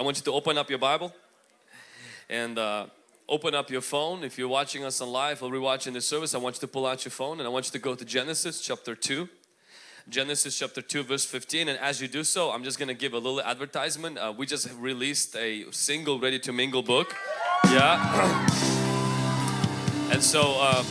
I want you to open up your Bible and uh, open up your phone. If you're watching us on live or rewatching the service, I want you to pull out your phone and I want you to go to Genesis chapter 2. Genesis chapter 2 verse 15 and as you do so I'm just gonna give a little advertisement. Uh, we just released a single ready to mingle book. Yeah. And so uh,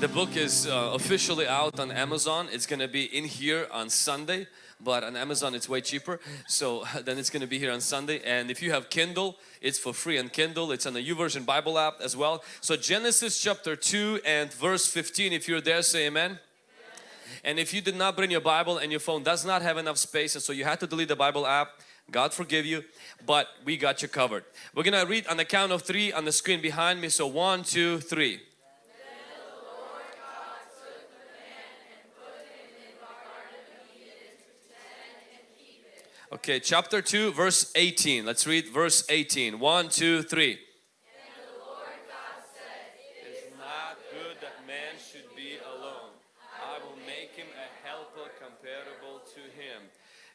the book is uh, officially out on Amazon. It's gonna be in here on Sunday but on Amazon it's way cheaper. So then it's going to be here on Sunday. And if you have Kindle it's for free on Kindle. It's on the YouVersion Bible app as well. So Genesis chapter 2 and verse 15 if you're there say amen. And if you did not bring your Bible and your phone does not have enough space and so you had to delete the Bible app God forgive you but we got you covered. We're gonna read on the count of three on the screen behind me. So one two three Okay, chapter 2, verse 18. Let's read verse 18. 1, 2, 3.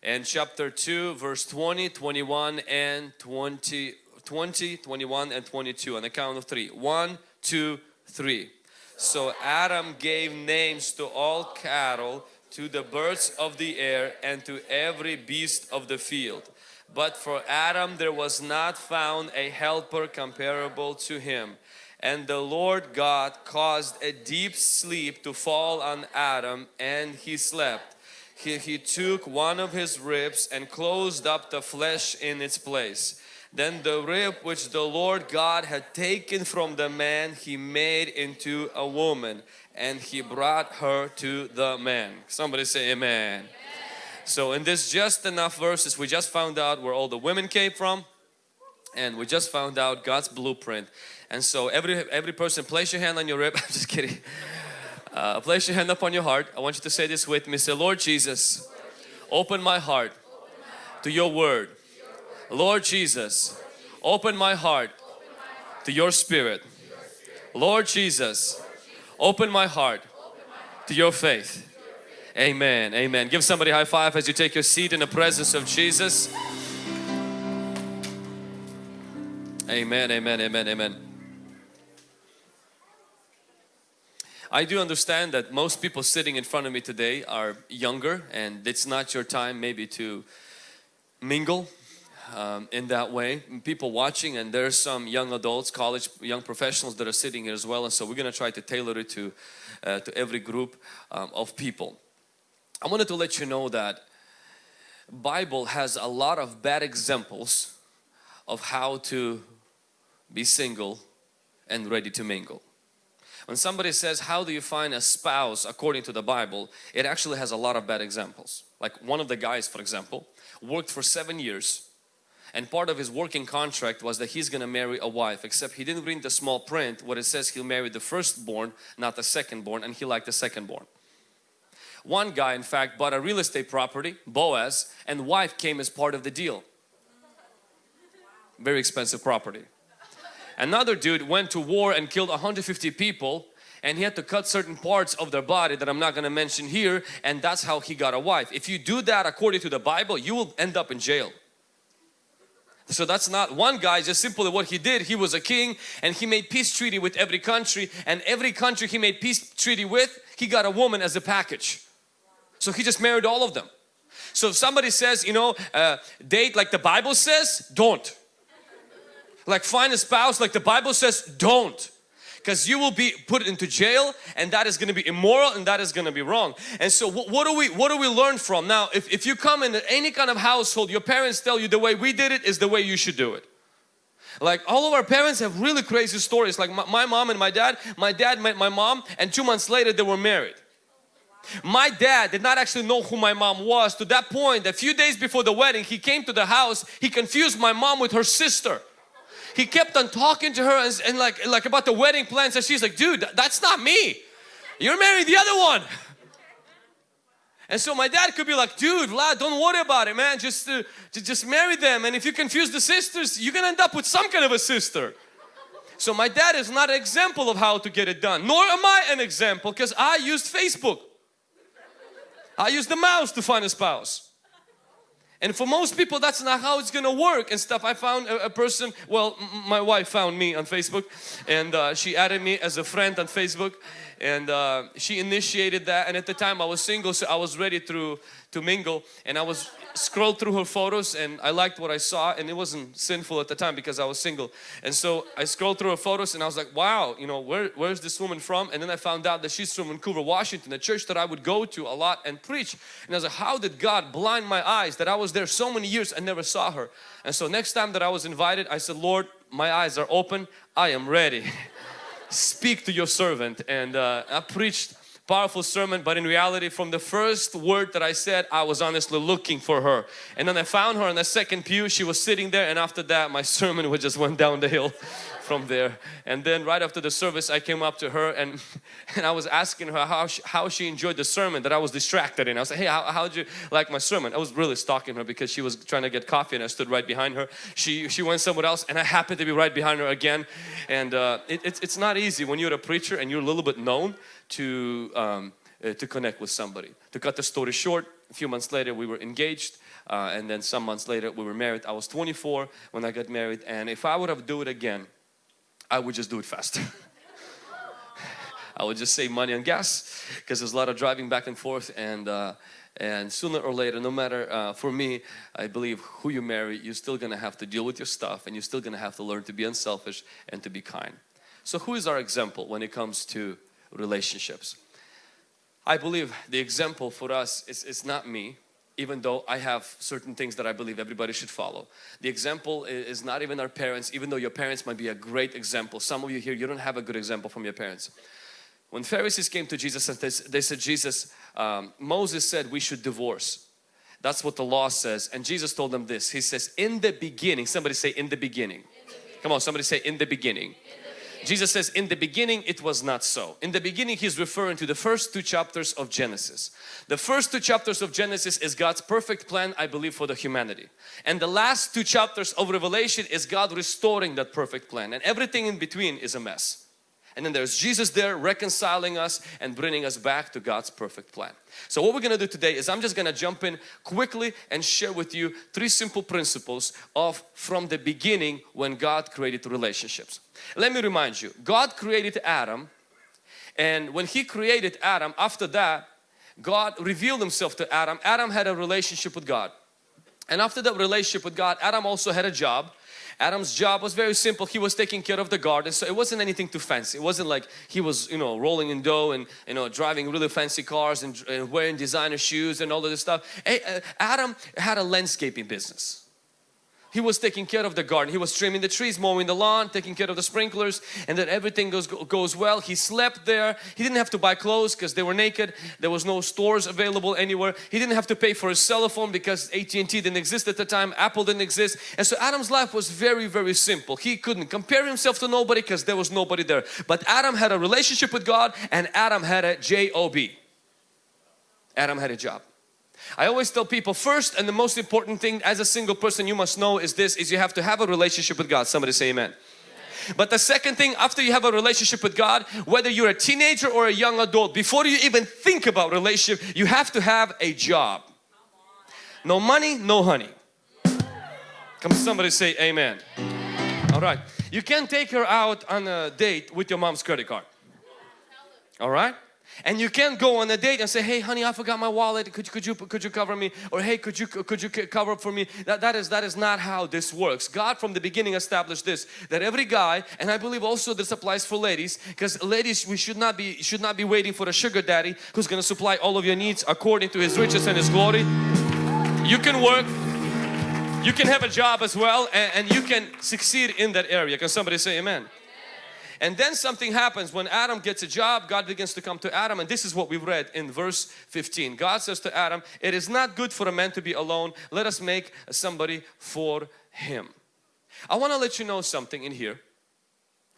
And chapter 2, verse 20, 21 and 20, 20, 21 and 22 on the count of 3. 1, 2, 3. So Adam gave names to all cattle to the birds of the air and to every beast of the field. But for Adam there was not found a helper comparable to him. And the Lord God caused a deep sleep to fall on Adam and he slept. He, he took one of his ribs and closed up the flesh in its place. Then the rib which the Lord God had taken from the man he made into a woman and he brought her to the man. Somebody say amen. amen. So in this just enough verses we just found out where all the women came from and we just found out God's blueprint. And so every every person place your hand on your rib. I'm just kidding. Uh, place your hand up on your heart. I want you to say this with me. Say Lord Jesus, open my heart to your word. Lord Jesus, open my heart to your spirit. Lord Jesus, Open my heart to your faith. Amen. Amen. Give somebody high five as you take your seat in the presence of Jesus. Amen. Amen. Amen. Amen. I do understand that most people sitting in front of me today are younger and it's not your time maybe to mingle um, in that way. People watching and there's some young adults, college, young professionals that are sitting here as well and so we're going to try to tailor it to, uh, to every group um, of people. I wanted to let you know that Bible has a lot of bad examples of how to be single and ready to mingle. When somebody says, how do you find a spouse according to the Bible, it actually has a lot of bad examples. Like one of the guys, for example, worked for seven years and part of his working contract was that he's gonna marry a wife except he didn't read the small print what it says he'll marry the firstborn not the secondborn and he liked the secondborn one guy in fact bought a real estate property Boaz and wife came as part of the deal very expensive property another dude went to war and killed 150 people and he had to cut certain parts of their body that I'm not going to mention here and that's how he got a wife. If you do that according to the Bible you will end up in jail. So that's not one guy just simply what he did. He was a king and he made peace treaty with every country and every country he made peace treaty with he got a woman as a package. So he just married all of them. So if somebody says you know uh, date like the Bible says don't. Like find a spouse like the Bible says don't because you will be put into jail and that is going to be immoral and that is going to be wrong and so what, what, do we what do we learn from? Now if, if you come in any kind of household your parents tell you the way we did it is the way you should do it. Like all of our parents have really crazy stories. Like my, my mom and my dad my dad met my mom and two months later they were married. My dad did not actually know who my mom was to that point a few days before the wedding he came to the house he confused my mom with her sister he kept on talking to her and, and like, like about the wedding plans and she's like, dude, that's not me. You're marrying the other one. And so my dad could be like, dude, Vlad, don't worry about it, man. Just, uh, just marry them. And if you confuse the sisters, you're gonna end up with some kind of a sister. So my dad is not an example of how to get it done. Nor am I an example because I used Facebook. I used the mouse to find a spouse. And for most people that's not how it's gonna work and stuff. I found a, a person, well my wife found me on Facebook and uh, she added me as a friend on Facebook and uh, she initiated that and at the time I was single so I was ready to, to mingle and I was scrolled through her photos and I liked what I saw and it wasn't sinful at the time because I was single. And so I scrolled through her photos and I was like wow you know where, where's this woman from? And then I found out that she's from Vancouver Washington a church that I would go to a lot and preach. And I was like how did God blind my eyes that I was there so many years and never saw her? And so next time that I was invited I said Lord my eyes are open. I am ready. Speak to your servant. And uh, I preached powerful sermon but in reality from the first word that I said I was honestly looking for her. And then I found her in the second pew. She was sitting there and after that my sermon just went down the hill from there. And then right after the service I came up to her and and I was asking her how she, how she enjoyed the sermon that I was distracted in. I was like hey how, how did you like my sermon? I was really stalking her because she was trying to get coffee and I stood right behind her. She she went somewhere else and I happened to be right behind her again. And uh, it, it's, it's not easy when you're a preacher and you're a little bit known to um, uh, to connect with somebody. To cut the story short, a few months later we were engaged uh, and then some months later we were married. I was 24 when I got married and if I would have do it again, I would just do it faster. I would just save money on gas because there's a lot of driving back and forth and uh, and sooner or later no matter uh, for me I believe who you marry you're still gonna have to deal with your stuff and you're still gonna have to learn to be unselfish and to be kind. So who is our example when it comes to relationships. I believe the example for us is, is not me even though I have certain things that I believe everybody should follow. The example is not even our parents even though your parents might be a great example. Some of you here you don't have a good example from your parents. When Pharisees came to Jesus and they, said Jesus, um, Moses said we should divorce. That's what the law says and Jesus told them this. He says in the beginning, somebody say in the beginning. In the beginning. Come on somebody say in the beginning. In Jesus says in the beginning it was not so. In the beginning he's referring to the first two chapters of Genesis. The first two chapters of Genesis is God's perfect plan I believe for the humanity. And the last two chapters of Revelation is God restoring that perfect plan and everything in between is a mess and then there's Jesus there reconciling us and bringing us back to God's perfect plan. So what we're going to do today is I'm just going to jump in quickly and share with you three simple principles of from the beginning when God created relationships. Let me remind you, God created Adam and when He created Adam, after that God revealed Himself to Adam. Adam had a relationship with God. And after that relationship with God, Adam also had a job Adam's job was very simple. He was taking care of the garden. So it wasn't anything too fancy. It wasn't like he was, you know, rolling in dough and, you know, driving really fancy cars and, and wearing designer shoes and all of this stuff. Uh, Adam had a landscaping business. He was taking care of the garden. He was trimming the trees, mowing the lawn, taking care of the sprinklers and then everything goes, goes well. He slept there. He didn't have to buy clothes because they were naked. There was no stores available anywhere. He didn't have to pay for his cell phone because AT&T didn't exist at the time. Apple didn't exist. And so Adam's life was very, very simple. He couldn't compare himself to nobody because there was nobody there. But Adam had a relationship with God and Adam had a job. Adam had a job. I always tell people first and the most important thing as a single person you must know is this is you have to have a relationship with God. Somebody say amen. But the second thing after you have a relationship with God, whether you're a teenager or a young adult, before you even think about relationship, you have to have a job. No money, no honey. Come somebody say amen. All right. You can't take her out on a date with your mom's credit card. All right. And you can't go on a date and say, hey honey, I forgot my wallet, could, could, you, could you cover me? Or hey, could you, could you cover up for me? That, that, is, that is not how this works. God from the beginning established this, that every guy, and I believe also this applies for ladies, because ladies, we should not, be, should not be waiting for a sugar daddy who's going to supply all of your needs according to his riches and his glory. You can work, you can have a job as well, and, and you can succeed in that area. Can somebody say amen? And then something happens when Adam gets a job, God begins to come to Adam and this is what we've read in verse 15. God says to Adam, it is not good for a man to be alone. Let us make somebody for him. I want to let you know something in here.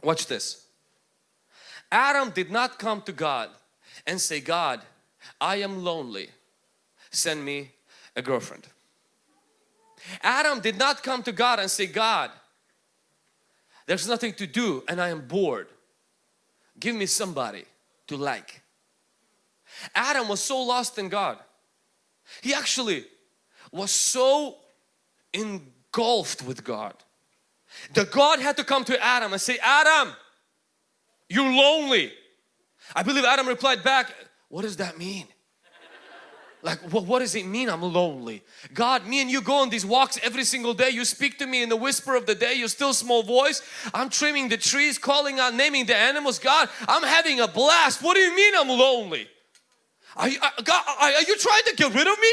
Watch this. Adam did not come to God and say, God, I am lonely. Send me a girlfriend. Adam did not come to God and say, God, there's nothing to do and I am bored. Give me somebody to like. Adam was so lost in God. He actually was so engulfed with God that God had to come to Adam and say, Adam, you're lonely. I believe Adam replied back, what does that mean? Like, what, what does it mean I'm lonely? God, me and you go on these walks every single day. You speak to me in the whisper of the day, your still small voice. I'm trimming the trees, calling out, naming the animals. God, I'm having a blast. What do you mean I'm lonely? Are you, uh, God, are you trying to get rid of me?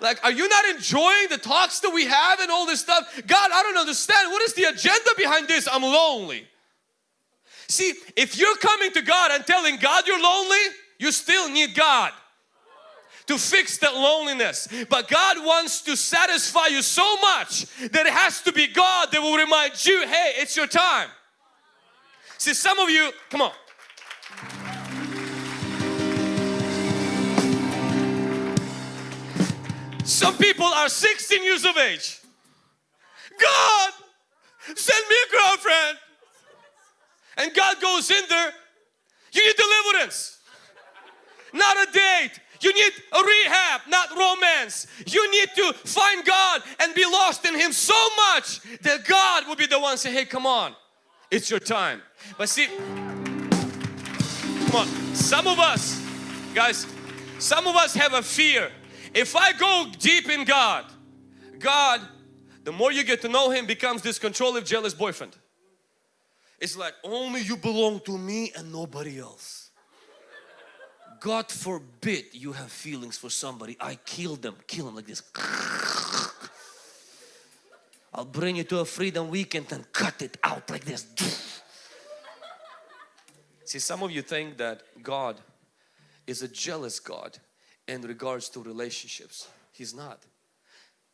Like, are you not enjoying the talks that we have and all this stuff? God, I don't understand. What is the agenda behind this? I'm lonely. See, if you're coming to God and telling God you're lonely, you still need God to fix that loneliness. But God wants to satisfy you so much that it has to be God that will remind you, hey, it's your time. See, some of you, come on. Some people are 16 years of age. God, send me a girlfriend. And God goes in there, you need deliverance, not a date. You need a rehab, not romance. You need to find God and be lost in Him so much that God will be the one say, hey, come on, it's your time. But see, come on, some of us, guys, some of us have a fear. If I go deep in God, God, the more you get to know Him becomes this controlling, jealous boyfriend. It's like only you belong to me and nobody else. God forbid you have feelings for somebody. I kill them, kill them like this. I'll bring you to a freedom weekend and cut it out like this. See, some of you think that God is a jealous God in regards to relationships. He's not.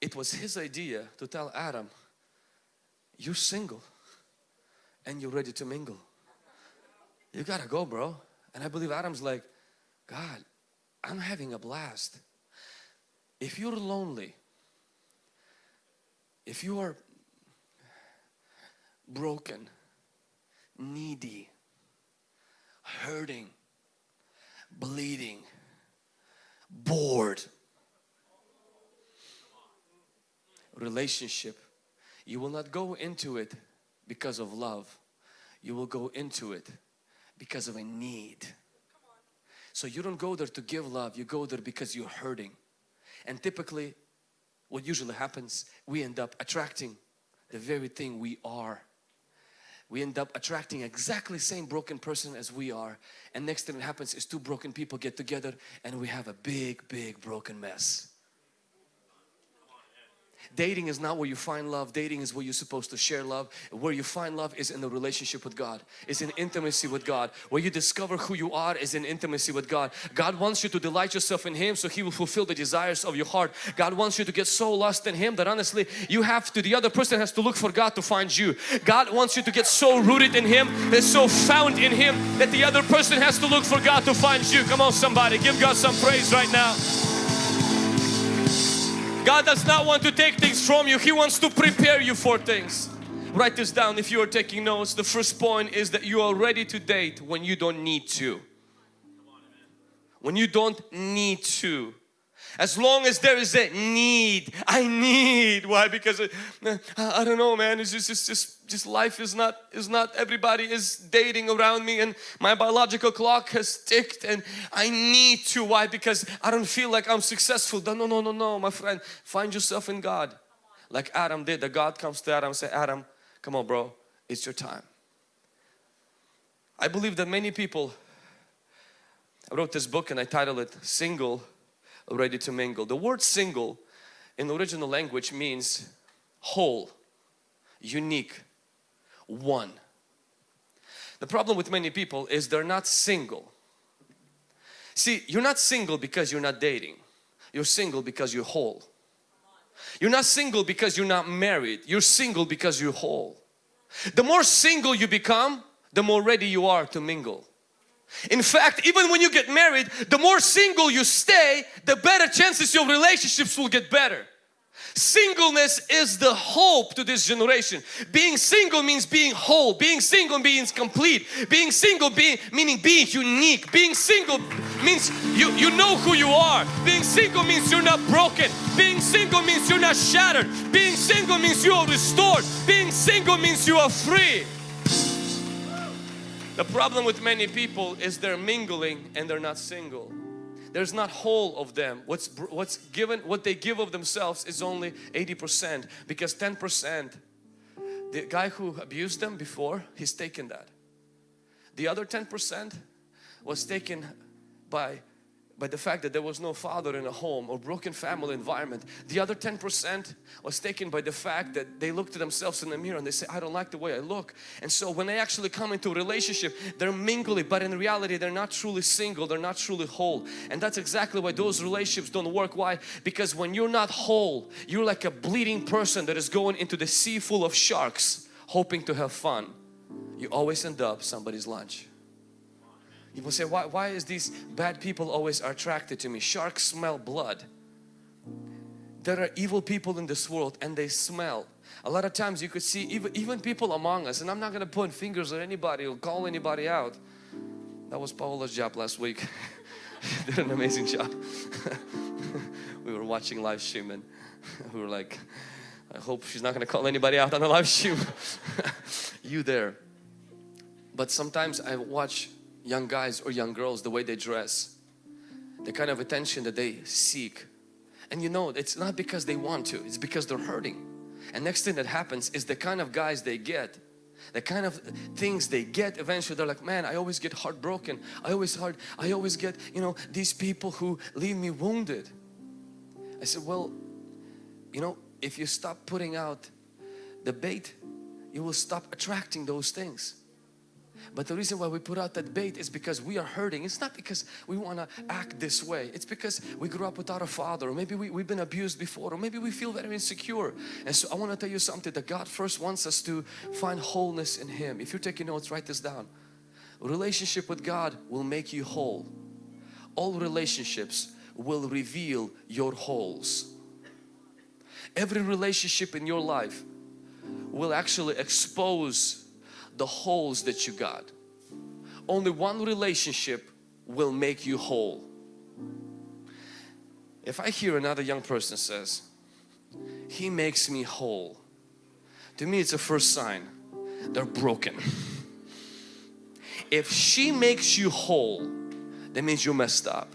It was His idea to tell Adam, you're single and you're ready to mingle. You gotta go bro. And I believe Adam's like, God, I'm having a blast. If you're lonely, if you are broken, needy, hurting, bleeding, bored, relationship, you will not go into it because of love. You will go into it because of a need. So you don't go there to give love, you go there because you're hurting. And typically what usually happens, we end up attracting the very thing we are. We end up attracting exactly same broken person as we are. And next thing that happens is two broken people get together and we have a big, big broken mess. Dating is not where you find love. Dating is where you're supposed to share love. Where you find love is in the relationship with God. Is in intimacy with God. Where you discover who you are is in intimacy with God. God wants you to delight yourself in Him so He will fulfill the desires of your heart. God wants you to get so lost in Him that honestly you have to, the other person has to look for God to find you. God wants you to get so rooted in Him, that's so found in Him that the other person has to look for God to find you. Come on somebody, give God some praise right now. God does not want to take things from you. He wants to prepare you for things. Write this down if you are taking notes. The first point is that you are ready to date when you don't need to. When you don't need to. As long as there is a need, I need. Why? Because uh, I, I don't know, man. It's just, just, just, just life is not is not. Everybody is dating around me, and my biological clock has ticked, and I need to. Why? Because I don't feel like I'm successful. No, no, no, no, no, my friend. Find yourself in God, like Adam did. The God comes to Adam and say, Adam, come on, bro. It's your time. I believe that many people. I wrote this book and I titled it "Single." Ready to mingle. The word single in the original language means whole, unique, one. The problem with many people is they're not single. See, you're not single because you're not dating. You're single because you're whole. You're not single because you're not married. You're single because you're whole. The more single you become, the more ready you are to mingle. In fact, even when you get married, the more single you stay, the better chances your relationships will get better. Singleness is the hope to this generation. Being single means being whole. Being single means complete. Being single being, meaning being unique. Being single means you, you know who you are. Being single means you're not broken. Being single means you're not shattered. Being single means you are restored. Being single means you are free. The problem with many people is they're mingling and they're not single. There's not whole of them. What's what's given what they give of themselves is only 80% because 10% the guy who abused them before he's taken that. The other 10% was taken by by the fact that there was no father in a home or broken family environment. The other 10% was taken by the fact that they looked at themselves in the mirror and they say, I don't like the way I look. And so when they actually come into a relationship, they're mingling, but in reality, they're not truly single, they're not truly whole. And that's exactly why those relationships don't work. Why? Because when you're not whole, you're like a bleeding person that is going into the sea full of sharks, hoping to have fun. You always end up somebody's lunch. People say, why, why is these bad people always attracted to me? Sharks smell blood. There are evil people in this world and they smell. A lot of times you could see even, even people among us and I'm not going to point fingers at anybody or call anybody out. That was Paola's job last week. did an amazing job. we were watching live stream and we were like, I hope she's not going to call anybody out on the live stream. you there. But sometimes I watch young guys or young girls, the way they dress, the kind of attention that they seek. And you know, it's not because they want to, it's because they're hurting. And next thing that happens is the kind of guys they get, the kind of things they get eventually they're like, man, I always get heartbroken. I always hard, I always get, you know, these people who leave me wounded. I said, well, you know, if you stop putting out the bait, you will stop attracting those things. But the reason why we put out that bait is because we are hurting. It's not because we want to act this way. It's because we grew up without a father or maybe we, we've been abused before or maybe we feel very insecure. And so I want to tell you something that God first wants us to find wholeness in Him. If you're taking notes, write this down. Relationship with God will make you whole. All relationships will reveal your holes. Every relationship in your life will actually expose the holes that you got. Only one relationship will make you whole. If I hear another young person says, he makes me whole. To me it's a first sign they're broken. If she makes you whole, that means you messed up.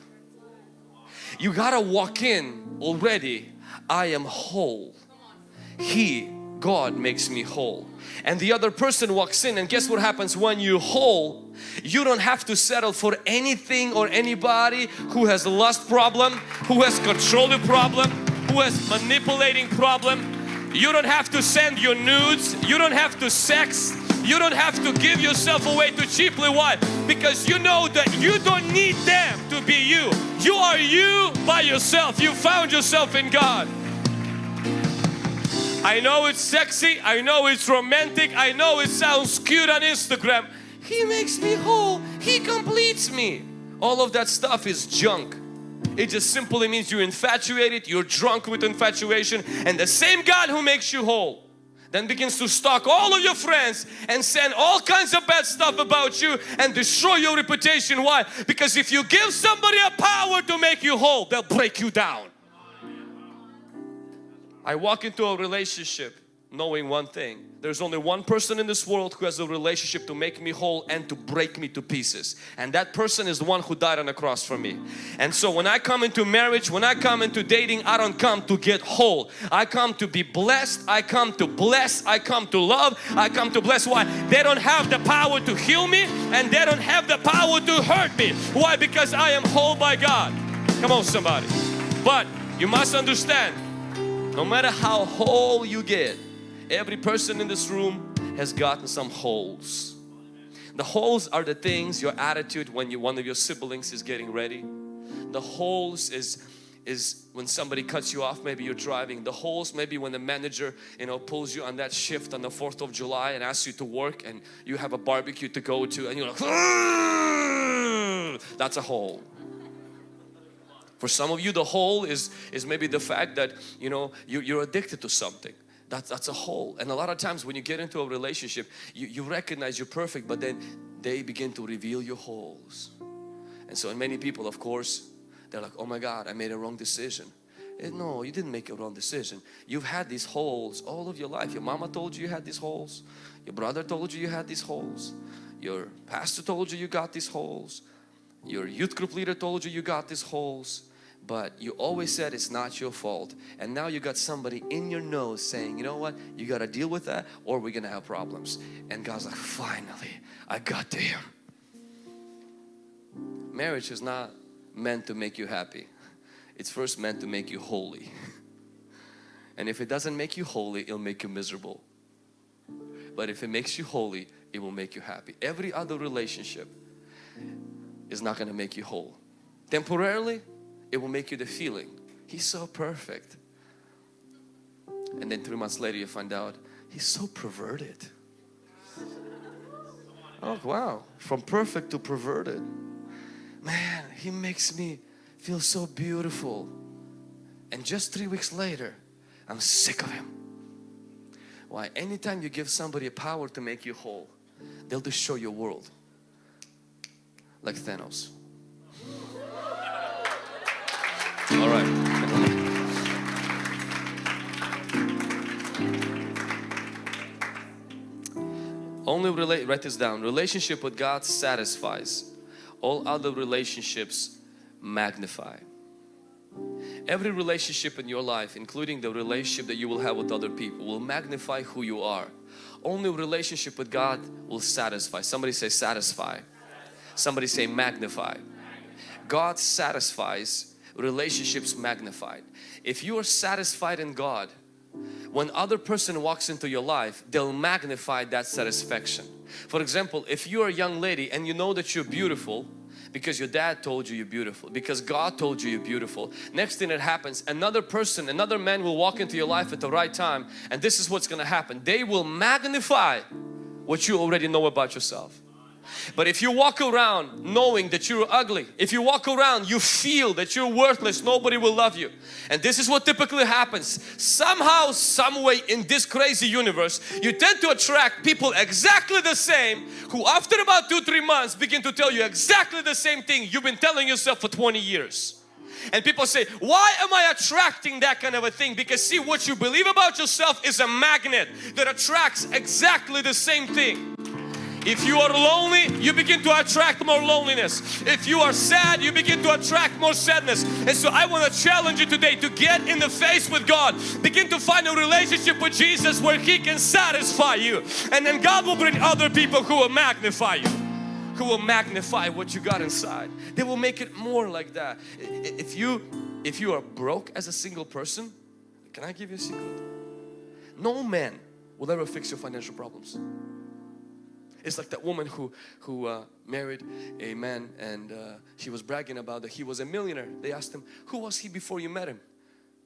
You gotta walk in already, I am whole. He, God makes me whole. And the other person walks in and guess what happens? When you whole you don't have to settle for anything or anybody who has a lust problem who has controlling problem who has manipulating problem. You don't have to send your nudes. You don't have to sex. You don't have to give yourself away too cheaply why because you know that you don't need them to be you. You are you by yourself. You found yourself in God I know it's sexy, I know it's romantic, I know it sounds cute on Instagram. He makes me whole, He completes me. All of that stuff is junk. It just simply means you're infatuated, you're drunk with infatuation and the same God who makes you whole then begins to stalk all of your friends and send all kinds of bad stuff about you and destroy your reputation. Why? Because if you give somebody a power to make you whole, they'll break you down. I walk into a relationship knowing one thing. There's only one person in this world who has a relationship to make me whole and to break me to pieces. And that person is the one who died on the cross for me. And so when I come into marriage when I come into dating I don't come to get whole. I come to be blessed. I come to bless. I come to love. I come to bless. Why? They don't have the power to heal me and they don't have the power to hurt me. Why? Because I am whole by God. Come on somebody. But you must understand no matter how whole you get, every person in this room has gotten some holes. The holes are the things, your attitude when you, one of your siblings is getting ready. The holes is is when somebody cuts you off maybe you're driving the holes maybe when the manager you know pulls you on that shift on the 4th of July and asks you to work and you have a barbecue to go to and you're like that's a hole For some of you the hole is, is maybe the fact that you know you, you're addicted to something. That's, that's a hole. And a lot of times when you get into a relationship, you, you recognize you're perfect but then they begin to reveal your holes. And so in many people of course, they're like, oh my God, I made a wrong decision. And eh, no, you didn't make a wrong decision. You've had these holes all of your life. Your mama told you you had these holes. Your brother told you you had these holes. Your pastor told you you got these holes. Your youth group leader told you you got these holes. But you always said it's not your fault. And now you got somebody in your nose saying, you know what, you got to deal with that or we're to have problems. And God's like, finally, I got to him. Marriage is not meant to make you happy. It's first meant to make you holy. And if it doesn't make you holy, it'll make you miserable. But if it makes you holy, it will make you happy. Every other relationship is not going to make you whole. Temporarily, it will make you the feeling, he's so perfect. And then three months later you find out, he's so perverted. Oh wow, from perfect to perverted. Man, he makes me feel so beautiful. And just three weeks later, I'm sick of him. Why? Anytime you give somebody a power to make you whole, they'll destroy your world. Like Thanos. All right. Only relate, write this down. Relationship with God satisfies. All other relationships magnify. Every relationship in your life, including the relationship that you will have with other people, will magnify who you are. Only relationship with God will satisfy. Somebody say satisfy. Somebody say magnify. God satisfies relationships magnified. If you are satisfied in God, when other person walks into your life, they'll magnify that satisfaction. For example, if you're a young lady and you know that you're beautiful, because your dad told you you're beautiful because God told you you're beautiful next thing that happens another person another man will walk into your life at the right time and this is what's gonna happen they will magnify what you already know about yourself but if you walk around knowing that you're ugly, if you walk around you feel that you're worthless, nobody will love you. And this is what typically happens. Somehow, some way in this crazy universe, you tend to attract people exactly the same who after about two, three months begin to tell you exactly the same thing you've been telling yourself for 20 years. And people say, why am I attracting that kind of a thing? Because see, what you believe about yourself is a magnet that attracts exactly the same thing. If you are lonely, you begin to attract more loneliness. If you are sad, you begin to attract more sadness. And so I want to challenge you today to get in the face with God. Begin to find a relationship with Jesus where He can satisfy you. And then God will bring other people who will magnify you who will magnify what you got inside. They will make it more like that. If you if you are broke as a single person, can I give you a secret? No man will ever fix your financial problems. It's like that woman who, who uh, married a man and uh, she was bragging about that he was a millionaire. They asked him, who was he before you met him?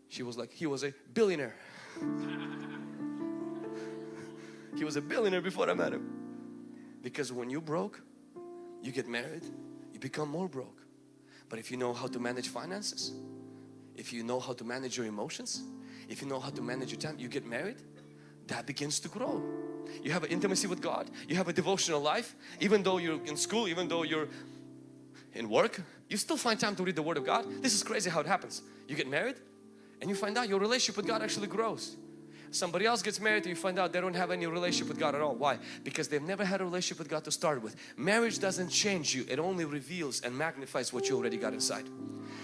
She was like, he was a billionaire. he was a billionaire before I met him. Because when you broke, you get married, you become more broke. But if you know how to manage finances, if you know how to manage your emotions, if you know how to manage your time, you get married, that begins to grow you have an intimacy with God, you have a devotional life, even though you're in school, even though you're in work, you still find time to read the Word of God. This is crazy how it happens. You get married and you find out your relationship with God actually grows. Somebody else gets married and you find out they don't have any relationship with God at all. Why? Because they've never had a relationship with God to start with. Marriage doesn't change you. It only reveals and magnifies what you already got inside.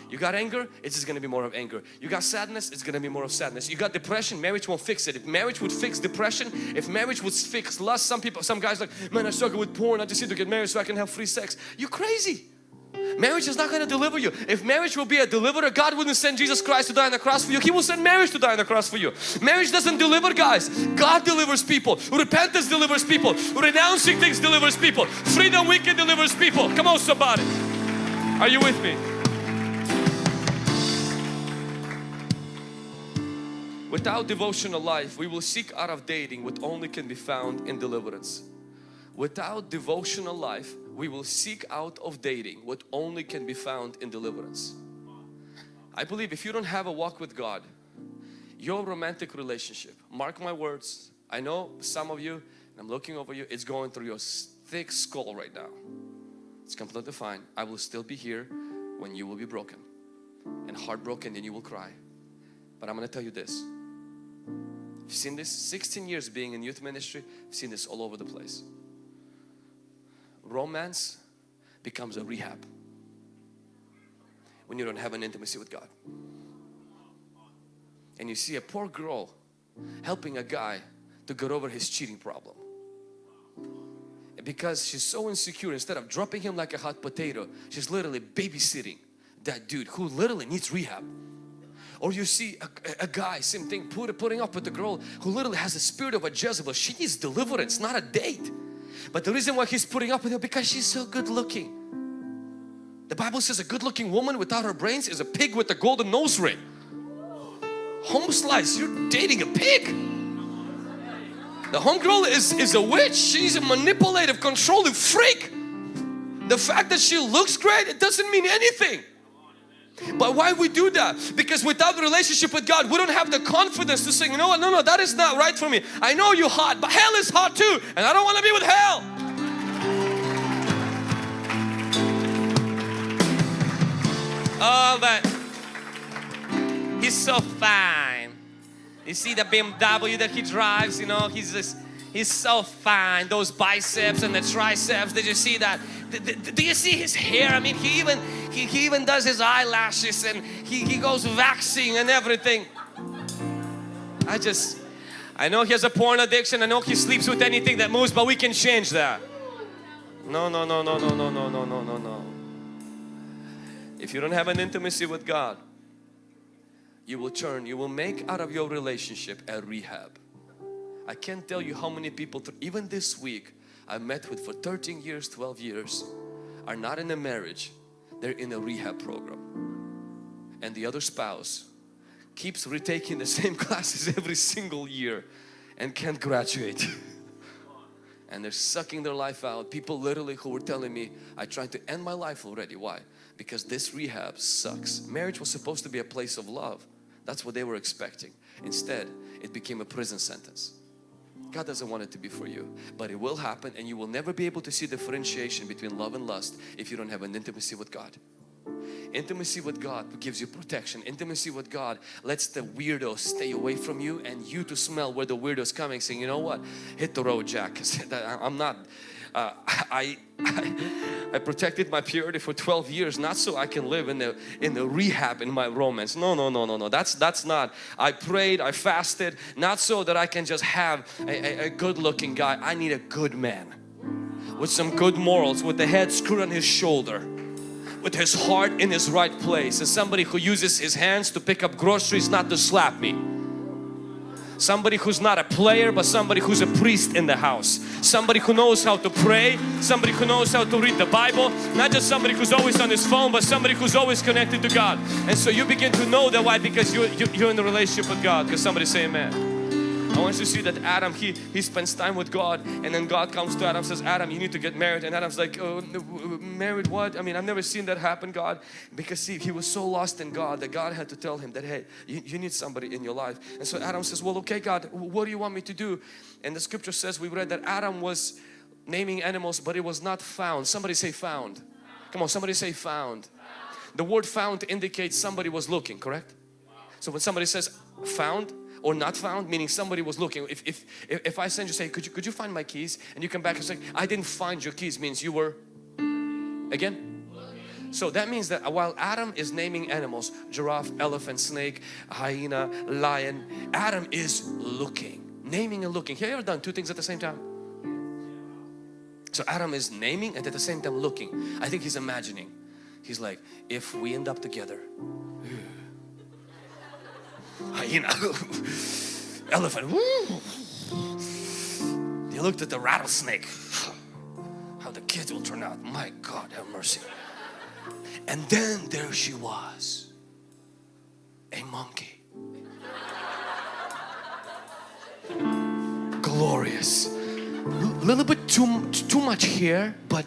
You got anger, it's just going to be more of anger. You got sadness, it's going to be more of sadness. You got depression, marriage won't fix it. If marriage would fix depression, if marriage would fix lust, some people, some guys like, man I struggle with porn, I just need to get married so I can have free sex. You're crazy. Marriage is not going to deliver you. If marriage will be a deliverer, God wouldn't send Jesus Christ to die on the cross for you. He will send marriage to die on the cross for you. Marriage doesn't deliver guys. God delivers people. Repentance delivers people. Renouncing things delivers people. Freedom Weekend delivers people. Come on somebody. Are you with me? Without devotional life, we will seek out of dating what only can be found in deliverance. Without devotional life, we will seek out of dating what only can be found in deliverance. I believe if you don't have a walk with God, your romantic relationship, mark my words, I know some of you, I'm looking over you, it's going through your thick skull right now. It's completely fine. I will still be here when you will be broken and heartbroken and you will cry. But I'm going to tell you this. I've seen this 16 years being in youth ministry, I've seen this all over the place. Romance becomes a rehab when you don't have an intimacy with God. And you see a poor girl helping a guy to get over his cheating problem. Because she's so insecure, instead of dropping him like a hot potato, she's literally babysitting that dude who literally needs rehab. Or you see a, a guy, same thing, put, putting up with the girl who literally has the spirit of a Jezebel. She needs deliverance, not a date. But the reason why he's putting up with her because she's so good looking. The Bible says a good looking woman without her brains is a pig with a golden nose ring. Home slice, you're dating a pig. The homegirl is, is a witch. She's a manipulative, controlling freak. The fact that she looks great, it doesn't mean anything. But why we do that? Because without the relationship with God, we don't have the confidence to say, you know what, no, no, that is not right for me. I know you're hot, but hell is hot too. And I don't want to be with hell. Oh, but he's so fine. You see the BMW that he drives, you know, he's just, he's so fine. Those biceps and the triceps, did you see that? Do you see his hair? I mean, he even, he, he even does his eyelashes and he, he goes waxing and everything. I just, I know he has a porn addiction. I know he sleeps with anything that moves, but we can change that. No, no, no, no, no, no, no, no, no, no, no. If you don't have an intimacy with God, you will turn, you will make out of your relationship a rehab. I can't tell you how many people, even this week, I met with for 13 years, 12 years, are not in a marriage, they're in a rehab program. And the other spouse keeps retaking the same classes every single year and can't graduate. and they're sucking their life out. People literally who were telling me, I tried to end my life already. Why? Because this rehab sucks. Marriage was supposed to be a place of love. That's what they were expecting. Instead, it became a prison sentence. God doesn't want it to be for you, but it will happen and you will never be able to see differentiation between love and lust if you don't have an intimacy with God. Intimacy with God gives you protection. Intimacy with God lets the weirdos stay away from you and you to smell where the weirdo's coming saying, you know what, hit the road Jack. I'm not, uh, I, I, I, protected my purity for 12 years not so I can live in the in the rehab in my romance. No no no no no. That's that's not. I prayed I fasted not so that I can just have a, a, a good looking guy. I need a good man with some good morals with the head screwed on his shoulder with his heart in his right place and somebody who uses his hands to pick up groceries not to slap me somebody who's not a player but somebody who's a priest in the house. Somebody who knows how to pray. Somebody who knows how to read the Bible. Not just somebody who's always on his phone but somebody who's always connected to God. And so you begin to know that why because you, you, you're in the relationship with God. Because somebody say amen I want you to see that Adam, he, he spends time with God and then God comes to Adam says, Adam, you need to get married. And Adam's like, oh, married what? I mean, I've never seen that happen, God. Because see, he was so lost in God that God had to tell him that, hey, you, you need somebody in your life. And so Adam says, well, okay, God, what do you want me to do? And the scripture says, we read that Adam was naming animals, but it was not found. Somebody say found. Come on, somebody say found. The word found indicates somebody was looking, correct? So when somebody says found, or not found meaning somebody was looking. If, if if I send you say could you could you find my keys? And you come back and say I didn't find your keys means you were again? So that means that while Adam is naming animals giraffe elephant snake hyena lion Adam is looking naming and looking. Have you ever done two things at the same time? So Adam is naming and at the same time looking. I think he's imagining. He's like if we end up together hyena, elephant. He looked at the rattlesnake. How the kids will turn out. My God, have mercy. And then there she was, a monkey. Glorious. A little bit too, too much hair, but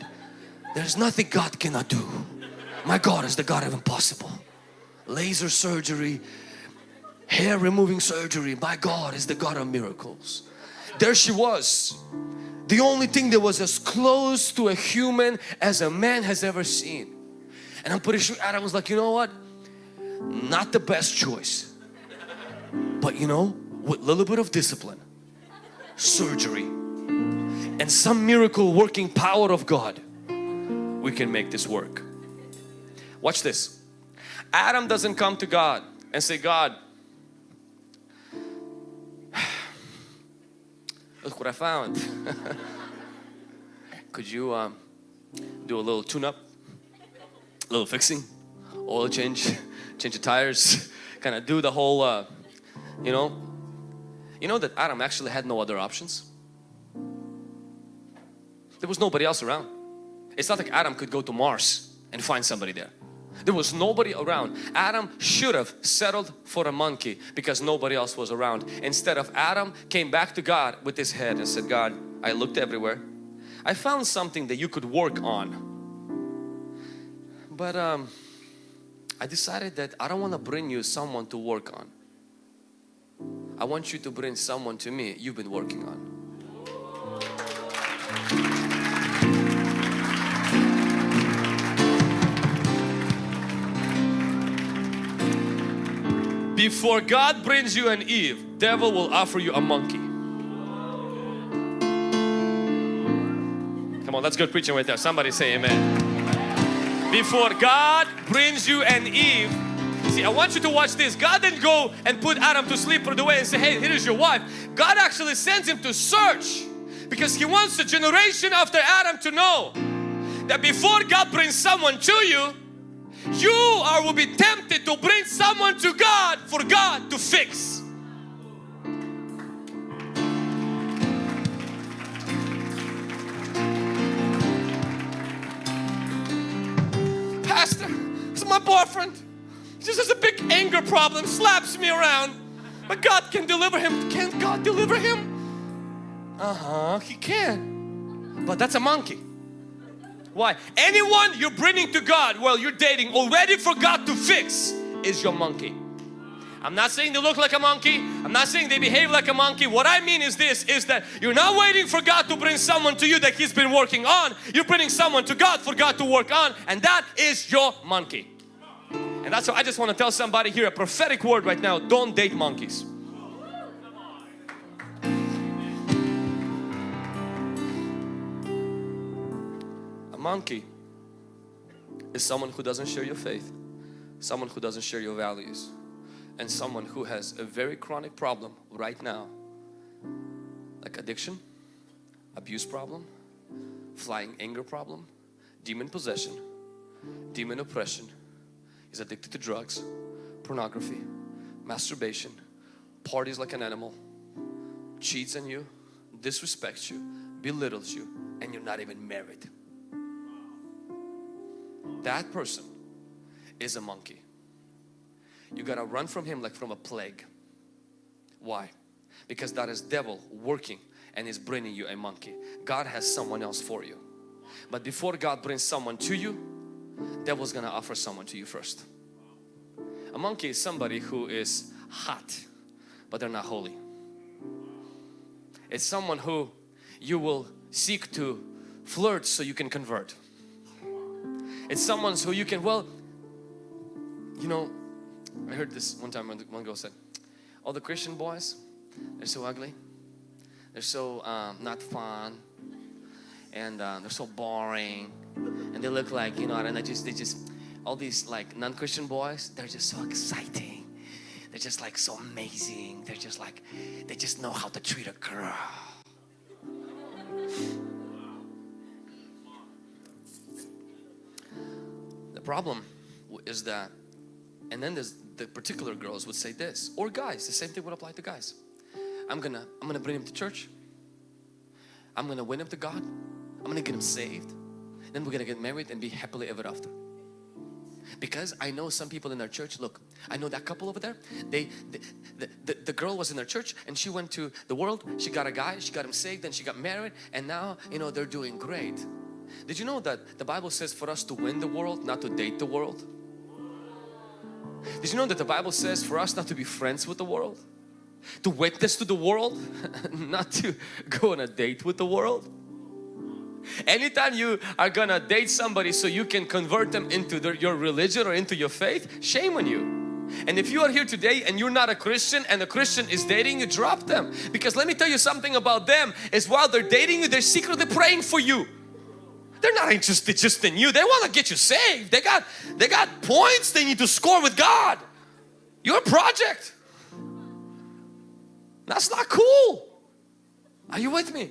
there's nothing God cannot do. My God is the God of impossible. laser surgery, hair removing surgery. My God is the God of miracles. There she was. The only thing that was as close to a human as a man has ever seen. And I'm pretty sure Adam was like, you know what? Not the best choice. But you know, with a little bit of discipline, surgery, and some miracle working power of God, we can make this work. Watch this. Adam doesn't come to God and say, God, look what I found. Could you um, do a little tune-up, a little fixing, oil change, change the tires, kind of do the whole, uh, you know. You know that Adam actually had no other options. There was nobody else around. It's not like Adam could go to Mars and find somebody there. There was nobody around. Adam should have settled for a monkey because nobody else was around. Instead of Adam came back to God with his head and said, God, I looked everywhere. I found something that you could work on. But um, I decided that I don't want to bring you someone to work on. I want you to bring someone to me you've been working on. Before God brings you an Eve, devil will offer you a monkey. Come on, that's good preaching right there. Somebody say amen. Before God brings you an Eve, see I want you to watch this. God didn't go and put Adam to sleep for the way and say, hey, here is your wife. God actually sends him to search because he wants the generation after Adam to know that before God brings someone to you, you are will be tempted to bring someone to God for God to fix. Pastor, is my boyfriend. He just has a big anger problem, slaps me around. But God can deliver him. Can God deliver him? Uh-huh, he can. But that's a monkey. Why? Anyone you're bringing to God while you're dating already for God to fix is your monkey. I'm not saying they look like a monkey. I'm not saying they behave like a monkey. What I mean is this, is that you're not waiting for God to bring someone to you that He's been working on. You're bringing someone to God for God to work on and that is your monkey. And that's why I just want to tell somebody here a prophetic word right now. Don't date monkeys. Monkey is someone who doesn't share your faith, someone who doesn't share your values, and someone who has a very chronic problem right now, like addiction, abuse problem, flying anger problem, demon possession, demon oppression, is addicted to drugs, pornography, masturbation, parties like an animal, cheats on you, disrespects you, belittles you, and you're not even married that person is a monkey. You gotta run from him like from a plague. Why? Because that is devil working and is bringing you a monkey. God has someone else for you. But before God brings someone to you, devil's gonna offer someone to you first. A monkey is somebody who is hot, but they're not holy. It's someone who you will seek to flirt so you can convert. It's someone who you can, well, you know, I heard this one time when one girl said, all the Christian boys, they're so ugly. They're so um, not fun. And uh, they're so boring. And they look like, you know, and I just, they just, all these like non-Christian boys, they're just so exciting. They're just like so amazing. They're just like, they just know how to treat a girl. Problem is that, and then there's the particular girls would say this, or guys, the same thing would apply to guys. I'm gonna, I'm gonna bring him to church. I'm gonna win him to God. I'm gonna get him saved. Then we're gonna get married and be happily ever after. Because I know some people in our church, look, I know that couple over there, they, the, the, the, the girl was in their church and she went to the world, she got a guy, she got him saved, then she got married and now, you know, they're doing great. Did you know that the Bible says for us to win the world, not to date the world? Did you know that the Bible says for us not to be friends with the world? To witness to the world, not to go on a date with the world. Anytime you are gonna date somebody so you can convert them into their, your religion or into your faith, shame on you. And if you are here today and you're not a Christian and a Christian is dating you, drop them. Because let me tell you something about them is while they're dating you, they're secretly praying for you. They're not interested just in you. They want to get you saved. They got, they got points they need to score with God. You're a project. That's not cool. Are you with me?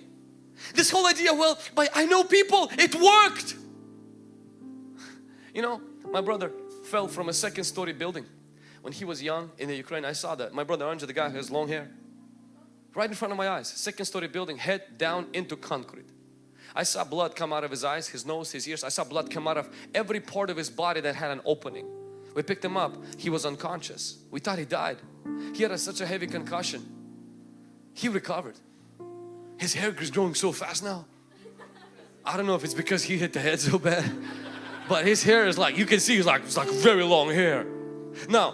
This whole idea, well, but I know people, it worked. You know, my brother fell from a second story building when he was young in the Ukraine. I saw that. My brother Anja, the guy who has long hair, right in front of my eyes, second story building, head down into concrete. I saw blood come out of his eyes, his nose, his ears. I saw blood come out of every part of his body that had an opening. We picked him up. He was unconscious. We thought he died. He had a, such a heavy concussion. He recovered. His hair is growing so fast now. I don't know if it's because he hit the head so bad, but his hair is like, you can see it's like, it's like very long hair. Now,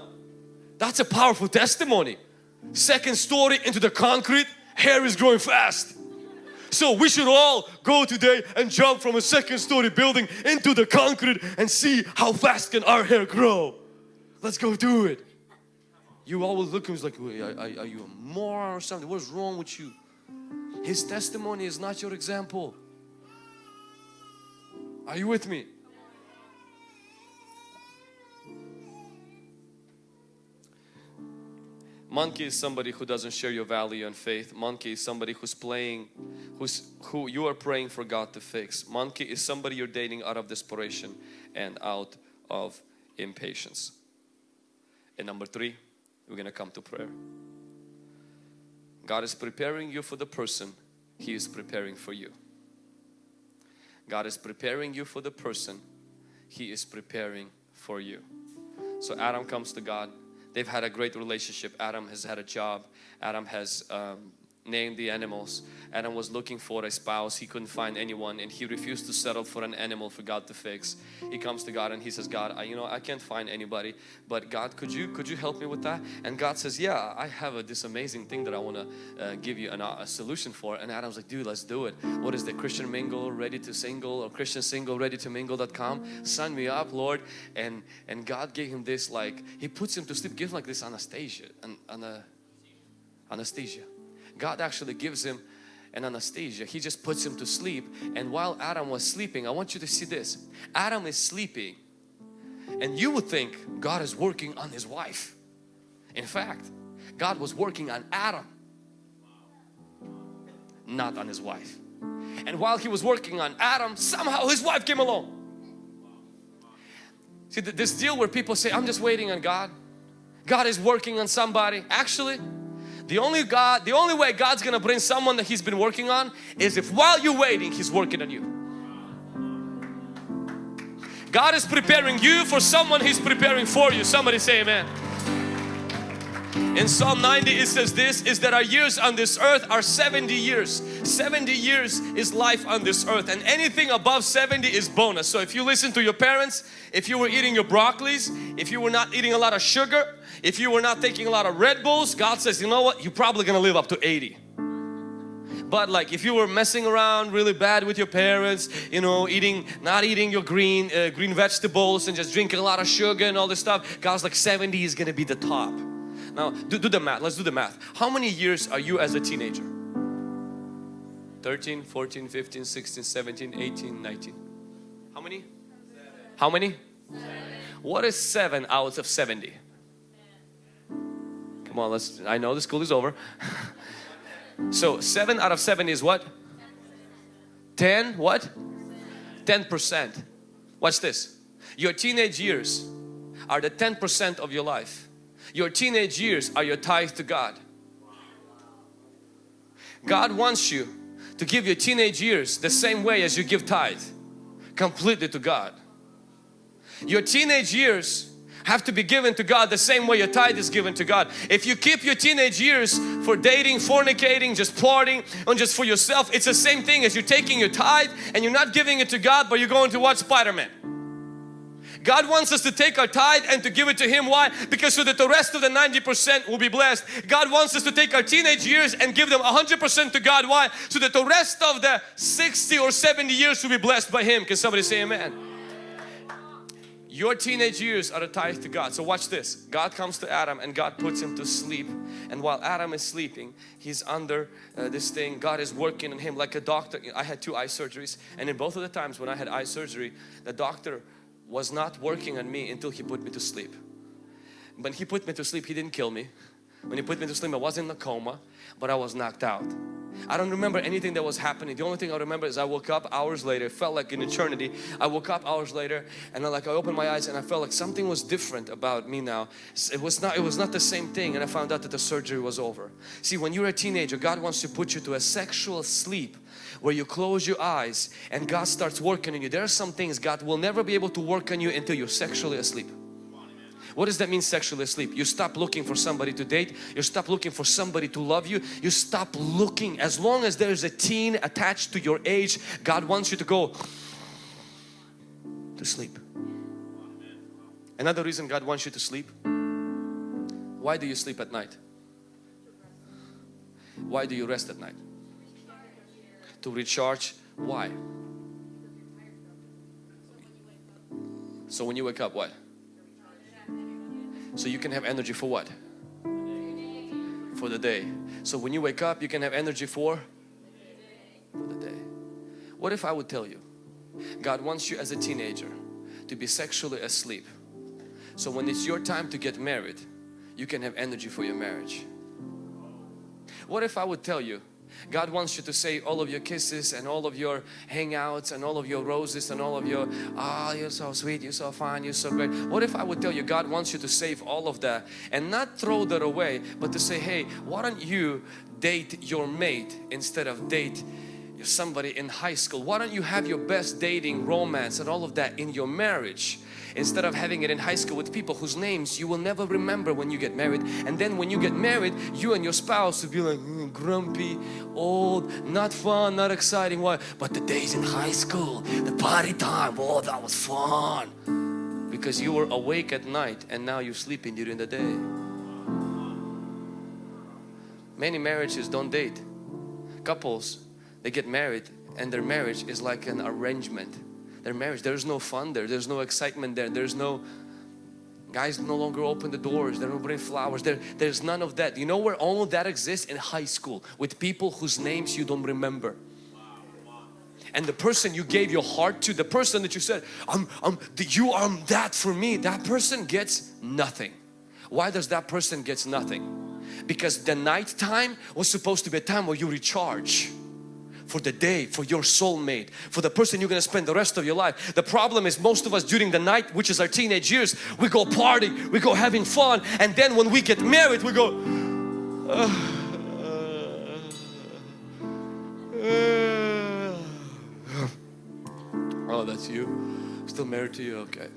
that's a powerful testimony. Second story into the concrete, hair is growing fast. So we should all go today and jump from a second story building into the concrete and see how fast can our hair grow. Let's go do it. You always look at me like, are, are, are you a moron or something? What's wrong with you? His testimony is not your example. Are you with me? Monkey is somebody who doesn't share your value and faith. Monkey is somebody who's playing, who's who you are praying for God to fix. Monkey is somebody you're dating out of desperation and out of impatience. And number three, we're gonna come to prayer. God is preparing you for the person He is preparing for you. God is preparing you for the person He is preparing for you. So Adam comes to God they've had a great relationship. Adam has had a job. Adam has um, named the animals. Adam was looking for a spouse. He couldn't find anyone and he refused to settle for an animal for God to fix. He comes to God and he says, God, I, you know, I can't find anybody, but God, could you could you help me with that? And God says, yeah, I have a, this amazing thing that I want to uh, give you an, a solution for. And Adam's like, dude, let's do it. What is the Christian mingle ready to single or Christian single ready to mingle.com? Sign me up, Lord. And and God gave him this like, he puts him to sleep, gives him like this anesthesia, and, and anesthesia God actually gives him an anesthesia. He just puts him to sleep. And while Adam was sleeping, I want you to see this. Adam is sleeping and you would think God is working on his wife. In fact, God was working on Adam, not on his wife. And while he was working on Adam, somehow his wife came along. See this deal where people say, I'm just waiting on God. God is working on somebody. Actually, the only God, the only way God's gonna bring someone that He's been working on is if while you're waiting, He's working on you. God is preparing you for someone He's preparing for you. Somebody say amen. In Psalm 90 it says this is that our years on this earth are 70 years. 70 years is life on this earth and anything above 70 is bonus. So if you listen to your parents, if you were eating your broccolis, if you were not eating a lot of sugar, if you were not taking a lot of Red Bulls, God says, you know what, you're probably gonna live up to 80. But like if you were messing around really bad with your parents, you know, eating, not eating your green, uh, green vegetables and just drinking a lot of sugar and all this stuff, God's like 70 is gonna be the top. Now do, do the math, let's do the math. How many years are you as a teenager? 13, 14, 15, 16, 17, 18, 19. How many? How many? What is 7 out of 70? Come on, let's, I know the school is over. so 7 out of 7 is what? 10 what? 10%. Watch this. Your teenage years are the 10% of your life. Your teenage years are your tithe to God. God wants you to give your teenage years the same way as you give tithe. Completely to God. Your teenage years have to be given to God the same way your tithe is given to God. If you keep your teenage years for dating, fornicating, just partying, and just for yourself, it's the same thing as you're taking your tithe and you're not giving it to God, but you're going to watch Spider-Man. God wants us to take our tithe and to give it to Him. Why? Because so that the rest of the 90% will be blessed. God wants us to take our teenage years and give them 100% to God. Why? So that the rest of the 60 or 70 years will be blessed by Him. Can somebody say amen? Your teenage years are a tithe to God. So watch this. God comes to Adam and God puts him to sleep. And while Adam is sleeping, he's under uh, this thing. God is working on him like a doctor. I had two eye surgeries and in both of the times when I had eye surgery, the doctor was not working on me until he put me to sleep. When he put me to sleep, he didn't kill me. When he put me to sleep, I was in a coma, but I was knocked out. I don't remember anything that was happening. The only thing I remember is I woke up hours later. It felt like an eternity. I woke up hours later and I like I opened my eyes and I felt like something was different about me now. It was not it was not the same thing and I found out that the surgery was over. See, when you're a teenager, God wants to put you to a sexual sleep where you close your eyes and God starts working on you. There are some things God will never be able to work on you until you're sexually asleep. What does that mean sexually asleep? You stop looking for somebody to date. You stop looking for somebody to love you. You stop looking. As long as there's a teen attached to your age, God wants you to go to sleep. Another reason God wants you to sleep. Why do you sleep at night? Why do you rest at night? To recharge. Why? So when you wake up, what? So you can have energy for what? For the day. So when you wake up, you can have energy for? For the day. What if I would tell you, God wants you as a teenager to be sexually asleep. So when it's your time to get married, you can have energy for your marriage. What if I would tell you, God wants you to say all of your kisses and all of your hangouts and all of your roses and all of your ah oh, you're so sweet you're so fine you're so great. What if I would tell you God wants you to save all of that and not throw that away but to say hey why don't you date your mate instead of date somebody in high school? Why don't you have your best dating romance and all of that in your marriage instead of having it in high school with people whose names you will never remember when you get married. And then when you get married you and your spouse will be like mm, grumpy old not fun not exciting why? But the days in high school the party time oh that was fun. Because you were awake at night and now you're sleeping during the day. Many marriages don't date. Couples they get married and their marriage is like an arrangement their marriage. There's no fun there. There's no excitement there. There's no guys no longer open the doors. They don't bring flowers. There, there's none of that. You know where all of that exists? In high school with people whose names you don't remember. And the person you gave your heart to, the person that you said, I'm, I'm, you are um, that for me, that person gets nothing. Why does that person gets nothing? Because the night time was supposed to be a time where you recharge for the day, for your soulmate, for the person you're going to spend the rest of your life. The problem is most of us during the night, which is our teenage years, we go party, we go having fun and then when we get married we go uh, Oh, that's you? Still married to you? Okay.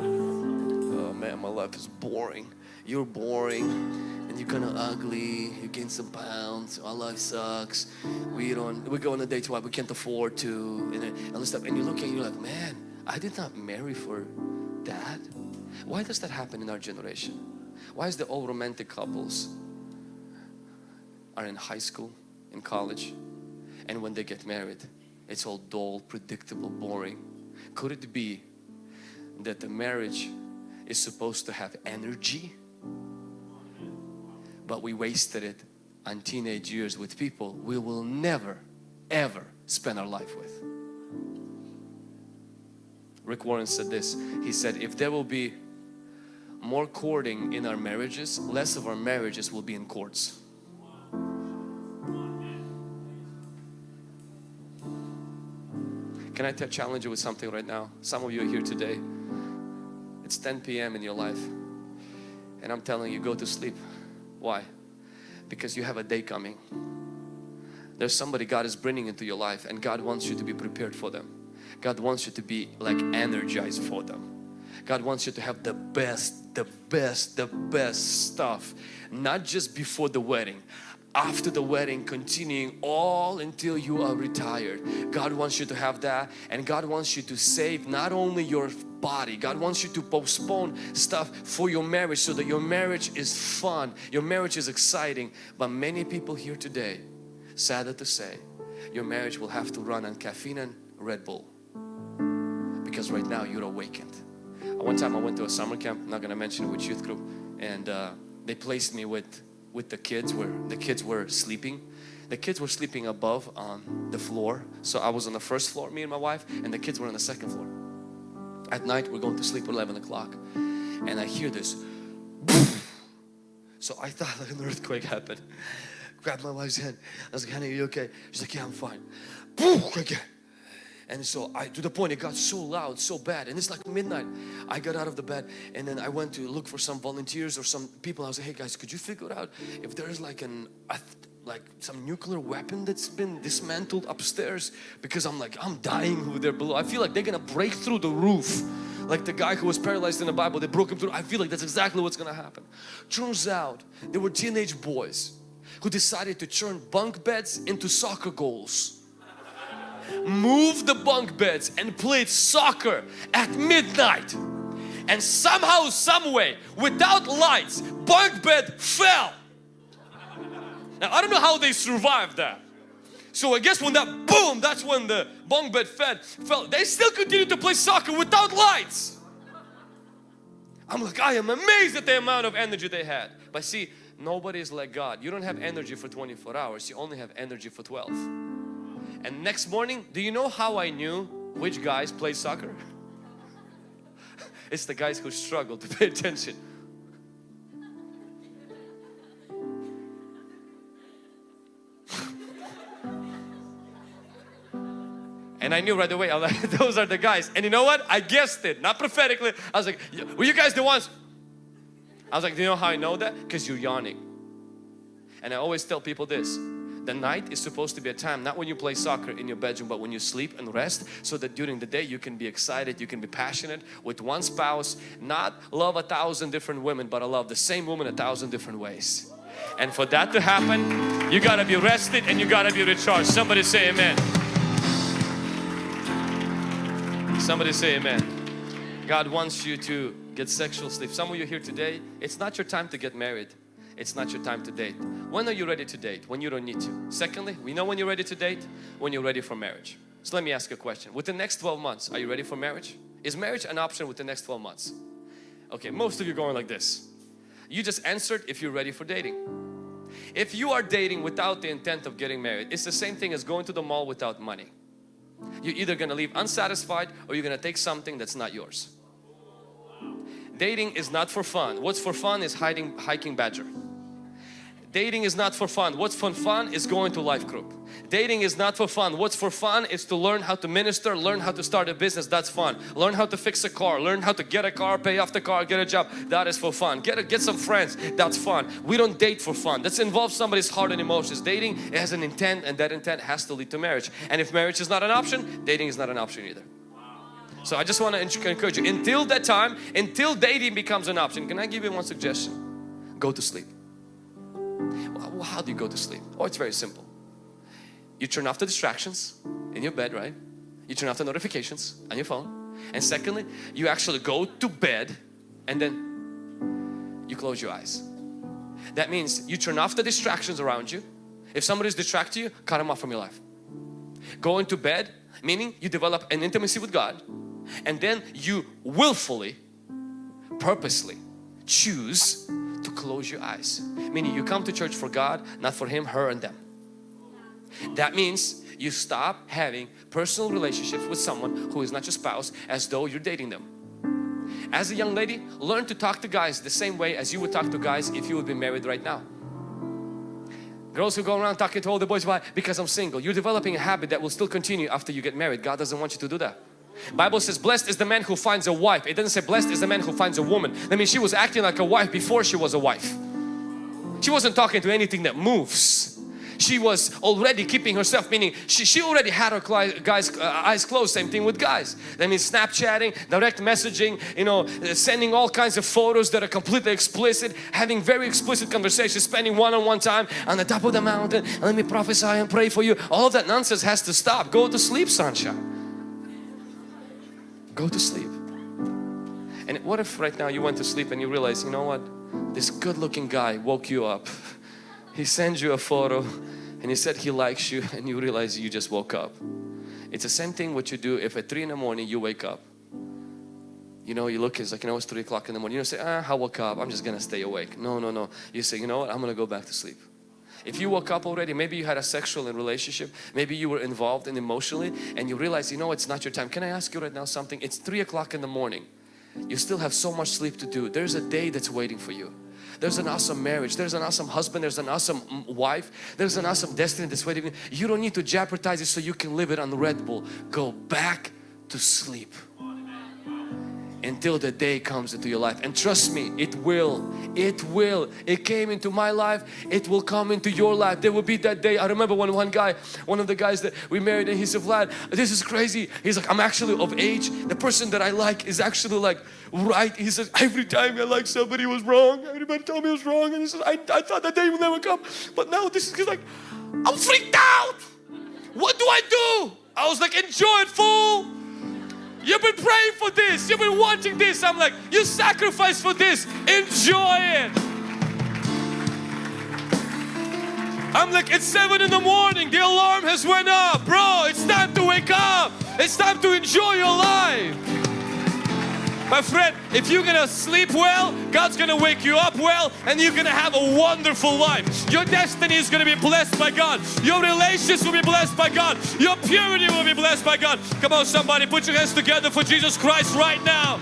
Oh man, my life is boring. You're boring you're kind of ugly, you gain some pounds, our life sucks, we don't, we go on a date why we can't afford to, and all this stuff. And you look and you're like, man, I did not marry for that. Why does that happen in our generation? Why is the all romantic couples are in high school, in college, and when they get married, it's all dull, predictable, boring. Could it be that the marriage is supposed to have energy but we wasted it on teenage years with people we will never ever spend our life with. Rick Warren said this, he said if there will be more courting in our marriages, less of our marriages will be in courts. Can I challenge you with something right now? Some of you are here today. It's 10 p.m. in your life and I'm telling you go to sleep. Why? Because you have a day coming. There's somebody God is bringing into your life and God wants you to be prepared for them. God wants you to be like energized for them. God wants you to have the best, the best, the best stuff. Not just before the wedding, after the wedding continuing all until you are retired. God wants you to have that and God wants you to save not only your body, God wants you to postpone stuff for your marriage so that your marriage is fun, your marriage is exciting. But many people here today, sadder to say, your marriage will have to run on caffeine and Red Bull because right now you're awakened. One time I went to a summer camp, not going to mention which youth group and uh, they placed me with with the kids where the kids were sleeping. The kids were sleeping above on the floor. So I was on the first floor me and my wife and the kids were on the second floor. At night we're going to sleep at 11 o'clock and I hear this so I thought like an earthquake happened. Grabbed my wife's hand. I was like honey are you okay? She's like yeah I'm fine. Again and so I to the point it got so loud so bad. And it's like midnight. I got out of the bed and then I went to look for some volunteers or some people. I was like hey guys could you figure out if there's like an like some nuclear weapon that's been dismantled upstairs? Because I'm like I'm dying over there below I feel like they're gonna break through the roof. Like the guy who was paralyzed in the Bible they broke him through. I feel like that's exactly what's gonna happen. Turns out they were teenage boys who decided to turn bunk beds into soccer goals moved the bunk beds and played soccer at midnight. And somehow someway without lights bunk bed fell. Now I don't know how they survived that. So I guess when that boom that's when the bunk bed fed, fell. They still continued to play soccer without lights. I'm like I am amazed at the amount of energy they had. But see nobody is like God. You don't have energy for 24 hours. You only have energy for 12 and next morning, do you know how I knew which guys play soccer? it's the guys who struggle to pay attention. And I knew right away, like, those are the guys. And you know what? I guessed it, not prophetically. I was like, were you guys the ones? I was like, do you know how I know that? Because you're yawning. And I always tell people this, the night is supposed to be a time not when you play soccer in your bedroom but when you sleep and rest so that during the day you can be excited you can be passionate with one spouse not love a thousand different women but I love the same woman a thousand different ways. And for that to happen you got to be rested and you got to be recharged. Somebody say amen. Somebody say amen. God wants you to get sexual sleep. Some of you here today it's not your time to get married it's not your time to date. When are you ready to date? When you don't need to. Secondly, we know when you're ready to date, when you're ready for marriage. So let me ask you a question. Within the next 12 months, are you ready for marriage? Is marriage an option within the next 12 months? Okay, most of you are going like this. You just answered if you're ready for dating. If you are dating without the intent of getting married, it's the same thing as going to the mall without money. You're either going to leave unsatisfied or you're going to take something that's not yours. Dating is not for fun. What's for fun is hiding, hiking badger. Dating is not for fun. What's for fun is going to life group. Dating is not for fun. What's for fun is to learn how to minister, learn how to start a business. That's fun. Learn how to fix a car, learn how to get a car, pay off the car, get a job. That is for fun. Get a, get some friends. That's fun. We don't date for fun. That's involves somebody's heart and emotions. Dating has an intent and that intent has to lead to marriage. And if marriage is not an option, dating is not an option either. So I just want to encourage you until that time, until dating becomes an option. Can I give you one suggestion? Go to sleep. Well, how do you go to sleep? Oh, it's very simple. You turn off the distractions in your bed, right? You turn off the notifications on your phone. And secondly, you actually go to bed and then you close your eyes. That means you turn off the distractions around you. If somebody's distracting you, cut them off from your life. Go into bed, meaning you develop an intimacy with God and then you willfully, purposely choose to close your eyes. Meaning you come to church for God, not for Him, her and them. That means you stop having personal relationships with someone who is not your spouse as though you're dating them. As a young lady, learn to talk to guys the same way as you would talk to guys if you would be married right now. Girls who go around talking to all the boys, why? Because I'm single. You're developing a habit that will still continue after you get married. God doesn't want you to do that. Bible says blessed is the man who finds a wife. It doesn't say blessed is the man who finds a woman. That means she was acting like a wife before she was a wife. She wasn't talking to anything that moves. she was already keeping herself, meaning she, she already had her guys uh, eyes closed. Same thing with guys. That means Snapchatting, direct messaging, you know, uh, sending all kinds of photos that are completely explicit, having very explicit conversations, spending one-on-one time on the top of the mountain. Let me prophesy and pray for you. All that nonsense has to stop. Go to sleep, sunshine. Go to sleep. And what if right now you went to sleep and you realize, you know what? This good looking guy woke you up. He sends you a photo and he said he likes you and you realize you just woke up. It's the same thing what you do if at 3 in the morning you wake up. You know, you look, it's like, you know, it's 3 o'clock in the morning. You don't say, ah, I woke up, I'm just gonna stay awake. No, no, no. You say, you know what, I'm gonna go back to sleep. If you woke up already, maybe you had a sexual relationship, maybe you were involved in emotionally and you realize, you know, it's not your time. Can I ask you right now something? It's 3 o'clock in the morning. You still have so much sleep to do. There's a day that's waiting for you. There's an awesome marriage. There's an awesome husband. There's an awesome mm, wife. There's an awesome destiny that's waiting. You don't need to jeopardize it so you can live it on Red Bull. Go back to sleep until the day comes into your life. And trust me it will. It will. It came into my life. It will come into your life. There will be that day. I remember when one guy one of the guys that we married and he said Vlad this is crazy. He's like I'm actually of age. The person that I like is actually like right. He says every time I like somebody was wrong. Everybody told me it was wrong. And he says I, I thought that day would never come. But now this is like I'm freaked out. What do I do? I was like enjoy it fool You've been praying for this. You've been wanting this. I'm like, you sacrificed for this. Enjoy it. I'm like, it's seven in the morning. The alarm has went up. Bro, it's time to wake up. It's time to enjoy your life. My friend, if you're gonna sleep well, God's gonna wake you up well and you're gonna have a wonderful life. Your destiny is gonna be blessed by God. Your relationships will be blessed by God. Your purity will be blessed by God. Come on somebody, put your hands together for Jesus Christ right now.